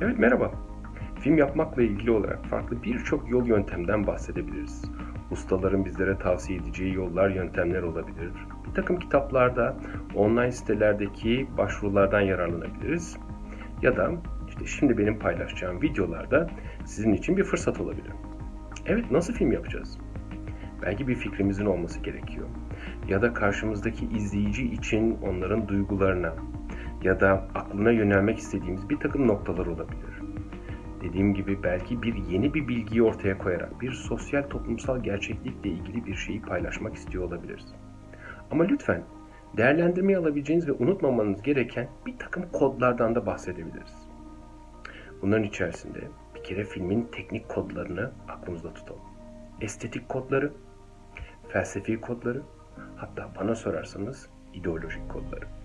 Evet merhaba. Film yapmakla ilgili olarak farklı birçok yol yöntemden bahsedebiliriz. Ustaların bizlere tavsiye edeceği yollar, yöntemler olabilir. Bir takım kitaplarda, online sitelerdeki başvurulardan yararlanabiliriz. Ya da işte şimdi benim paylaşacağım videolarda sizin için bir fırsat olabilir. Evet nasıl film yapacağız? Belki bir fikrimizin olması gerekiyor. Ya da karşımızdaki izleyici için onların duygularına ya da aklına yönelmek istediğimiz bir takım noktalar olabilir. Dediğim gibi belki bir yeni bir bilgiyi ortaya koyarak bir sosyal toplumsal gerçeklikle ilgili bir şeyi paylaşmak istiyor olabiliriz. Ama lütfen değerlendirmeye alabileceğiniz ve unutmamanız gereken bir takım kodlardan da bahsedebiliriz. Bunların içerisinde bir kere filmin teknik kodlarını aklımızda tutalım. Estetik kodları, felsefi kodları, hatta bana sorarsanız ideolojik kodları.